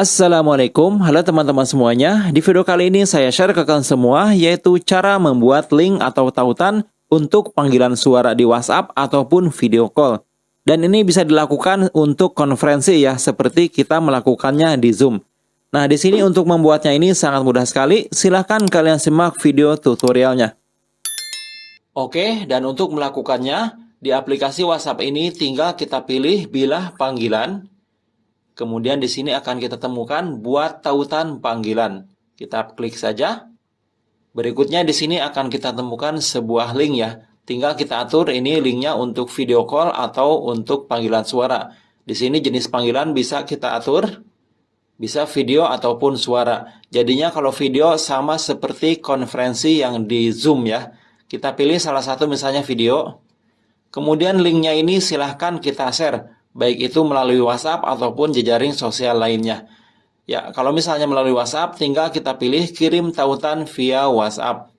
Assalamualaikum, halo teman-teman semuanya. Di video kali ini saya share ke kalian semua yaitu cara membuat link atau tautan untuk panggilan suara di WhatsApp ataupun video call. Dan ini bisa dilakukan untuk konferensi ya, seperti kita melakukannya di Zoom. Nah, di sini untuk membuatnya ini sangat mudah sekali. Silahkan kalian simak video tutorialnya. Oke, dan untuk melakukannya, di aplikasi WhatsApp ini tinggal kita pilih bilah panggilan, Kemudian di sini akan kita temukan buat tautan panggilan. Kita klik saja. Berikutnya di sini akan kita temukan sebuah link ya. Tinggal kita atur ini linknya untuk video call atau untuk panggilan suara. Di sini jenis panggilan bisa kita atur. Bisa video ataupun suara. Jadinya kalau video sama seperti konferensi yang di Zoom ya. Kita pilih salah satu misalnya video. Kemudian linknya ini silahkan kita share baik itu melalui WhatsApp ataupun jejaring sosial lainnya. Ya, kalau misalnya melalui WhatsApp, tinggal kita pilih kirim tautan via WhatsApp.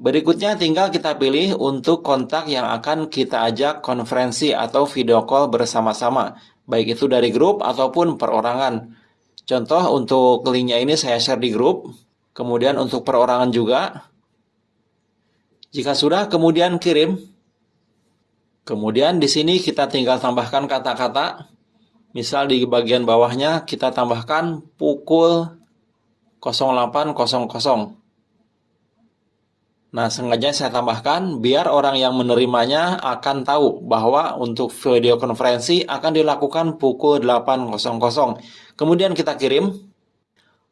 Berikutnya tinggal kita pilih untuk kontak yang akan kita ajak konferensi atau video call bersama-sama, baik itu dari grup ataupun perorangan. Contoh untuk linknya ini saya share di grup, kemudian untuk perorangan juga. Jika sudah, kemudian kirim. Kemudian di sini kita tinggal tambahkan kata-kata. Misal di bagian bawahnya kita tambahkan pukul 08.00. Nah, sengaja saya tambahkan biar orang yang menerimanya akan tahu bahwa untuk video konferensi akan dilakukan pukul 8.00. Kemudian kita kirim.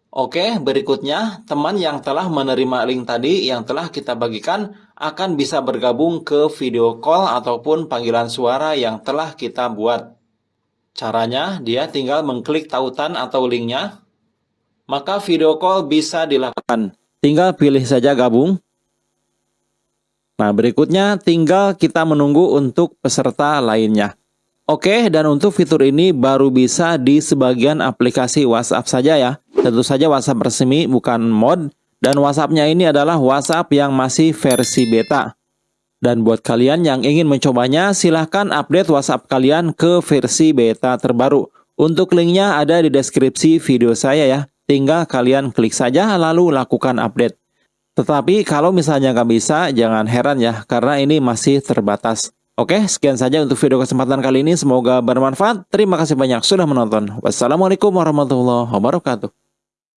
Oke, berikutnya teman yang telah menerima link tadi yang telah kita bagikan akan bisa bergabung ke video call ataupun panggilan suara yang telah kita buat. Caranya, dia tinggal mengklik tautan atau linknya, maka video call bisa dilakukan. Tinggal pilih saja gabung. Nah, berikutnya tinggal kita menunggu untuk peserta lainnya. Oke, dan untuk fitur ini baru bisa di sebagian aplikasi WhatsApp saja ya. Tentu saja WhatsApp resmi bukan mod dan WhatsAppnya ini adalah WhatsApp yang masih versi beta. Dan buat kalian yang ingin mencobanya, silahkan update WhatsApp kalian ke versi beta terbaru. Untuk linknya ada di deskripsi video saya ya. Tinggal kalian klik saja lalu lakukan update. Tetapi kalau misalnya nggak bisa, jangan heran ya, karena ini masih terbatas. Oke, sekian saja untuk video kesempatan kali ini. Semoga bermanfaat. Terima kasih banyak sudah menonton. Wassalamualaikum warahmatullahi wabarakatuh.